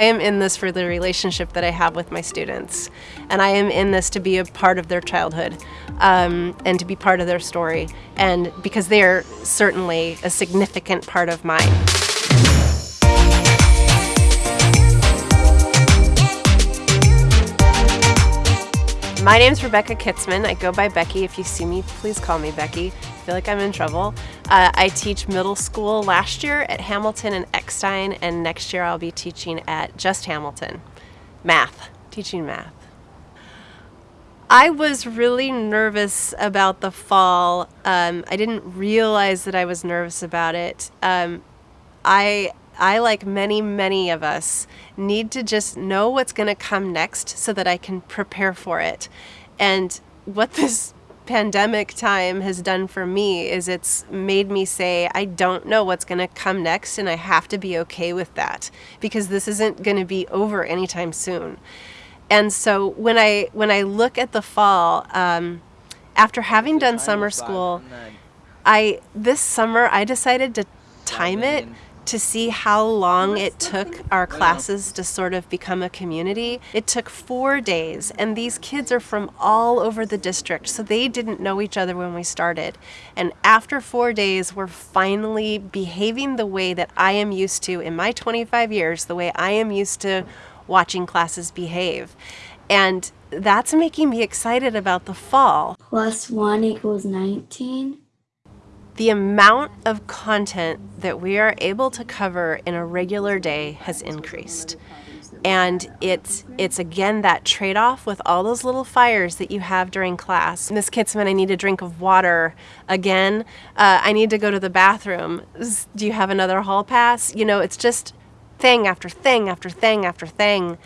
I am in this for the relationship that I have with my students. And I am in this to be a part of their childhood um, and to be part of their story. And because they are certainly a significant part of mine. My name is Rebecca Kitzman. I go by Becky. If you see me, please call me Becky. I feel like I'm in trouble. Uh, I teach middle school last year at Hamilton and Eckstein, and next year I'll be teaching at just Hamilton. Math, teaching math. I was really nervous about the fall. Um, I didn't realize that I was nervous about it. Um, I I, like many, many of us, need to just know what's going to come next so that I can prepare for it. And what this pandemic time has done for me is it's made me say, I don't know what's going to come next, and I have to be okay with that because this isn't going to be over anytime soon. And so when I when I look at the fall, um, after having done summer school, I this summer I decided to time it to see how long it took our classes to sort of become a community. It took four days, and these kids are from all over the district, so they didn't know each other when we started. And after four days, we're finally behaving the way that I am used to in my 25 years, the way I am used to watching classes behave. And that's making me excited about the fall. Plus 1 equals 19 the amount of content that we are able to cover in a regular day has increased. And it's, it's again that trade-off with all those little fires that you have during class. Miss Kitzman, I need a drink of water. Again, uh, I need to go to the bathroom. Do you have another hall pass? You know, it's just thing after thing after thing after thing.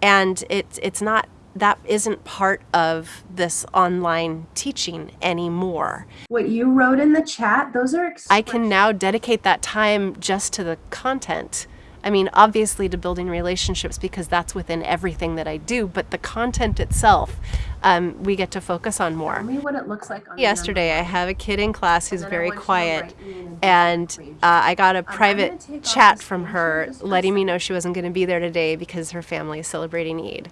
And it's, it's not that isn't part of this online teaching anymore. What you wrote in the chat, those are I can now dedicate that time just to the content. I mean, obviously to building relationships because that's within everything that I do, but the content itself, um, we get to focus on more. Tell me what it looks like Yesterday, I have a kid in class who's very quiet, and uh, I got a private chat from her letting me know she wasn't going to be there today because her family is celebrating Eid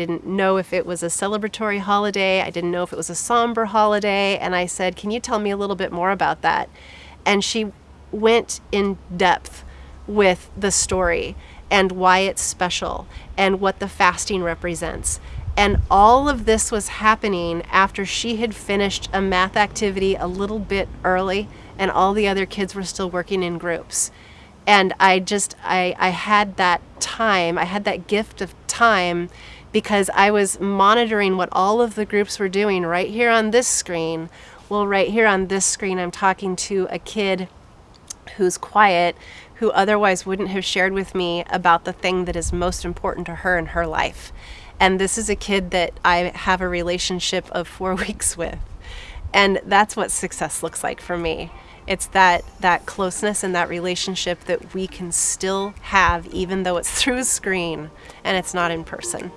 didn't know if it was a celebratory holiday. I didn't know if it was a somber holiday. And I said, Can you tell me a little bit more about that? And she went in depth with the story and why it's special and what the fasting represents. And all of this was happening after she had finished a math activity a little bit early and all the other kids were still working in groups. And I just, I, I had that time, I had that gift of time because I was monitoring what all of the groups were doing right here on this screen. Well, right here on this screen, I'm talking to a kid who's quiet, who otherwise wouldn't have shared with me about the thing that is most important to her in her life. And this is a kid that I have a relationship of four weeks with. And that's what success looks like for me. It's that, that closeness and that relationship that we can still have even though it's through a screen and it's not in person.